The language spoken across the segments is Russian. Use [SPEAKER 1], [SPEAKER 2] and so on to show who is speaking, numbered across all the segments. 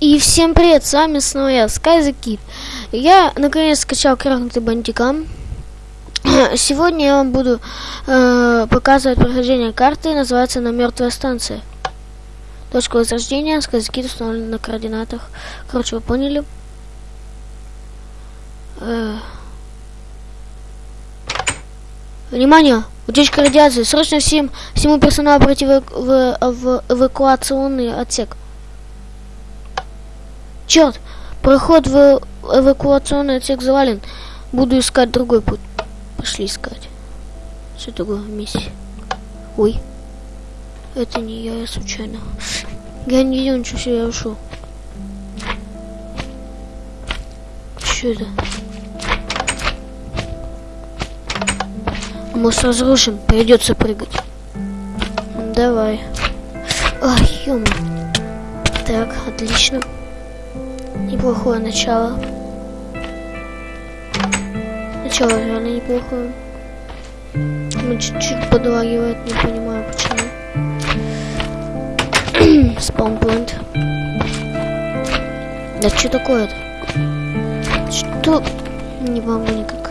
[SPEAKER 1] И всем привет, с вами снова я, SkyZKid. Я наконец скачал крахнутый бандикам. Сегодня я вам буду э, показывать прохождение карты, называется она Мертвая станция. Точка возрождения, SkyZKid установлена на координатах. Короче, вы поняли. Э, Внимание! Утечка радиации. Срочно всем, всему персоналу пройти в, в, в эвакуационный отсек. Черт, проход в эвакуационный отсек завален. Буду искать другой путь. Пошли искать. Что такое миссия? Ой. Это не я, я случайно. Я не видел ничего себе, я ушел. Что это? Мост разрушен, придется прыгать. Давай. Ай, ё Так, отлично. Неплохое начало. Начало реально неплохое. Ну, чуть-чуть подлагивает, не понимаю почему. Спаунпоинт. Да что такое-то? Что? Не могу никак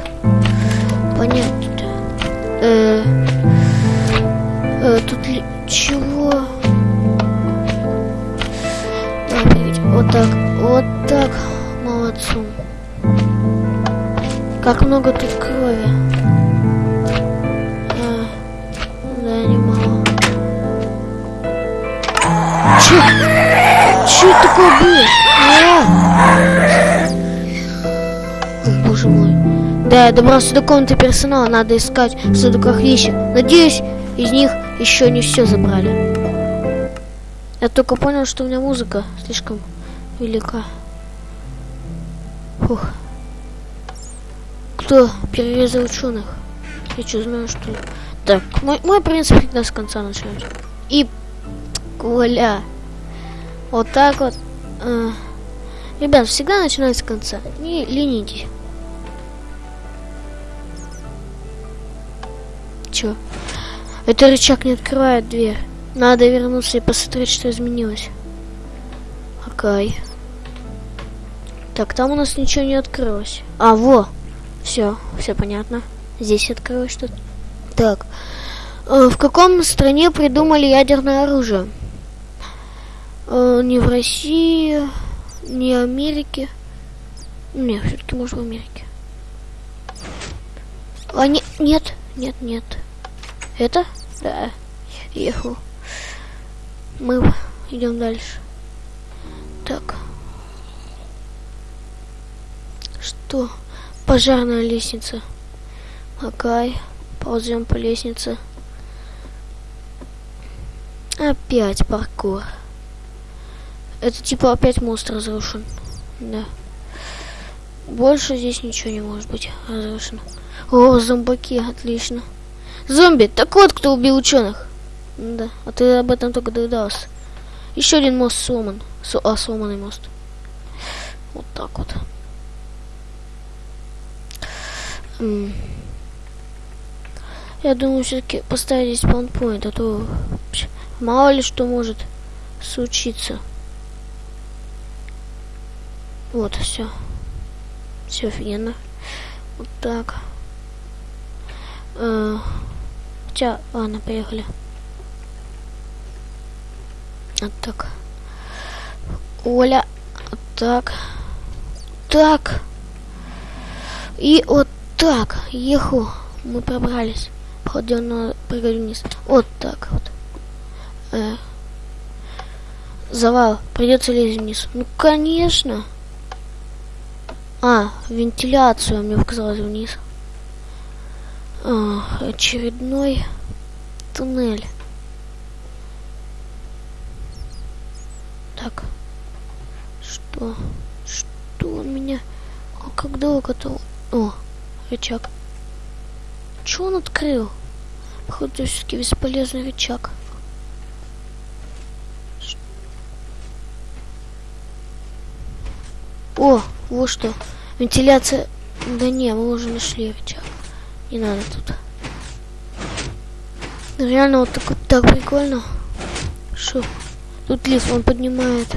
[SPEAKER 1] понять. Э, э, тут ли... Чего? Как много тут крови. А, да, немало. Че? Че это такое было? А? Боже мой. Да, я добрался до комнаты персонала, надо искать в сундуках вещи. Надеюсь, из них еще не все забрали. Я только понял, что у меня музыка слишком велика. Фух. Кто перерезал ученых? Я что знаю, что? Так, мой, мой принцип всегда с конца начинать. И Коля. Вот так вот. А. Ребят, всегда начинать с конца. Не ленитесь. Чё? Это рычаг не открывает дверь. Надо вернуться и посмотреть, что изменилось. Окей. Так, там у нас ничего не открылось. А, во! Все, все понятно. Здесь открылось что-то. Так. Э, в каком стране придумали ядерное оружие? Э, не в России, не в Америке. Не, все-таки может в Америке. А, не, нет, нет, нет. Это? Да. Ехал. Мы идем дальше. Так. Что? Пожарная лестница. Окей. Ползем по лестнице. Опять паркур. Это типа опять мост разрушен. Да. Больше здесь ничего не может быть разрушено. О, зомбаки, отлично. Зомби, так вот кто убил ученых. Да, а ты об этом только догадался. Еще один мост сломан. С а, сломанный мост. Вот так вот. М Я думаю, все-таки поставить здесь паунпоинт, а то мало ли что может случиться. Вот, все. Все офигенно. Вот так. Э -э хотя, ладно, поехали. Вот так. Оля. Вот так. Так. И вот так. Еху. Мы пробрались. Походу, на прыгать вниз. Вот так вот. Э. Завал. Придется лезть вниз. Ну, конечно. А, вентиляцию мне показалось вниз. А, очередной туннель. Так. Что? Что он меня... А как долго-то... О, рычаг. Че он открыл? Походу, все-таки бесполезный рычаг. О, вот что. Вентиляция... Да не, мы уже нашли рычаг. Не надо тут. Реально вот так вот так прикольно. Что? Тут лифт, он поднимает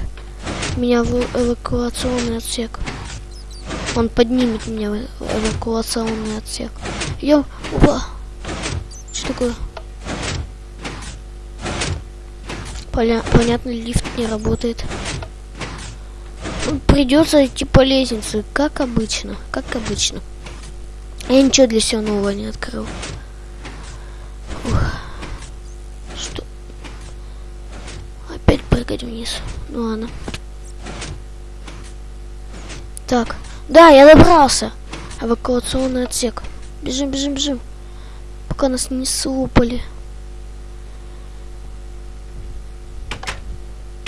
[SPEAKER 1] меня в эвакуационный отсек. Он поднимет меня в эвакуационный отсек. Йо, опа. Что такое? Поля понятно, лифт не работает. Придется идти по лестнице, как обычно, как обычно. Я ничего для себя нового не открыл. Ух. Что? Опять прыгать вниз. Ну ладно. Так. Да, я добрался. Эвакуационный отсек. Бежим, бежим, бежим. Пока нас не слопали.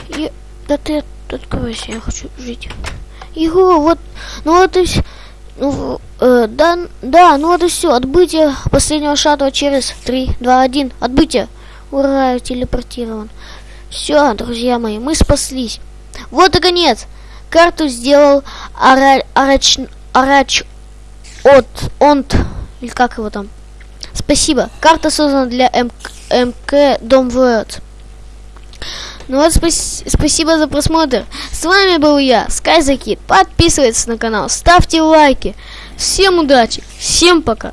[SPEAKER 1] И... Да ты откройся, я хочу жить. Его, вот, ну вот и все. Ну, э, да, да, ну вот и все. Отбытие последнего шаттла через 3, 2, 1. Отбытие. Ура, телепортирован. Все, друзья мои, мы спаслись. Вот и конец. Карту сделал Ара, Арач, Арач от Онт, или как его там. Спасибо. Карта создана для МК, МК Дом World. Ну вот, спас спасибо за просмотр. С вами был я, Скайзакит. Подписывайтесь на канал, ставьте лайки. Всем удачи, всем пока.